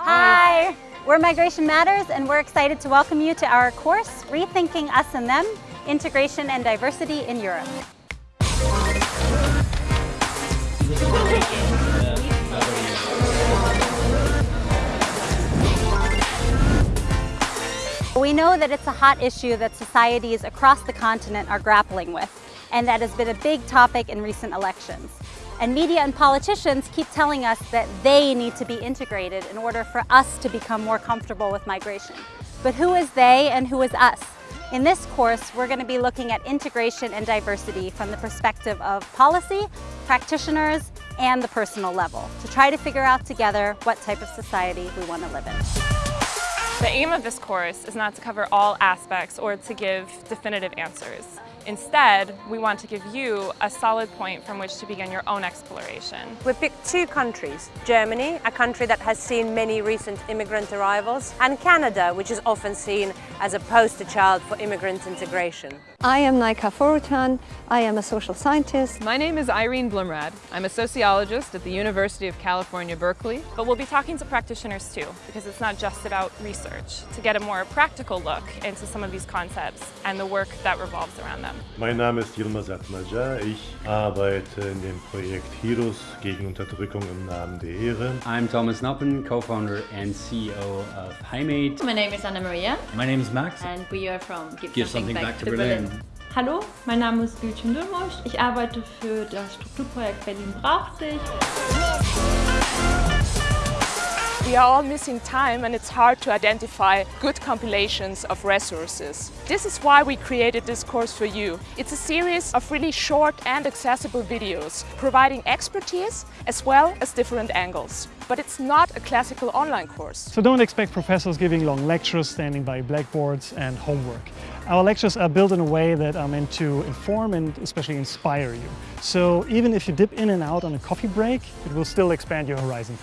Hi. We're Migration Matters and we're excited to welcome you to our course, Rethinking Us and Them, Integration and Diversity in Europe. We know that it's a hot issue that societies across the continent are grappling with, and that has been a big topic in recent elections. And media and politicians keep telling us that they need to be integrated in order for us to become more comfortable with migration. But who is they and who is us? In this course, we're going to be looking at integration and diversity from the perspective of policy, practitioners, and the personal level to try to figure out together what type of society we want to live in. The aim of this course is not to cover all aspects or to give definitive answers. Instead, we want to give you a solid point from which to begin your own exploration. We picked two countries, Germany, a country that has seen many recent immigrant arrivals, and Canada, which is often seen as a poster child for immigrant integration. I am Naika Foroutan. I am a social scientist. My name is Irene Bloemraad. I'm a sociologist at the University of California, Berkeley. But we'll be talking to practitioners too, because it's not just about research, to get a more practical look into some of these concepts and the work that revolves around them. Mein Name ist Yilmaz Atmaca. Ich arbeite in dem Projekt Heroes gegen Unterdrückung im Namen der Ehre. I'm Thomas Noppen, co-founder and CEO of HiMate. My name is Anna Maria. My name is Max. And we are from Give, Give Something, Back, back to, Berlin. Berlin. Hallo, mein Name ist Gülçin Dürmusch. Ich arbeite für das Strukturprojekt Berlin braucht dich. We are all missing time and it's hard to identify good compilations of resources. This is why we created this course for you. It's a series of really short and accessible videos, providing expertise as well as different angles. But it's not a classical online course. So don't expect professors giving long lectures, standing by blackboards and homework. Our lectures are built in a way that are meant to inform and especially inspire you. So even if you dip in and out on a coffee break, it will still expand your horizon.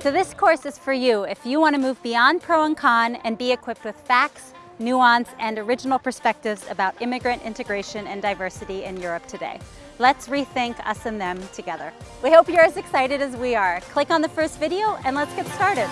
So this course is for you if you want to move beyond pro and con and be equipped with facts, nuance, and original perspectives about immigrant integration and diversity in Europe today. Let's rethink us and them together. We hope you're as excited as we are. Click on the first video and let's get started.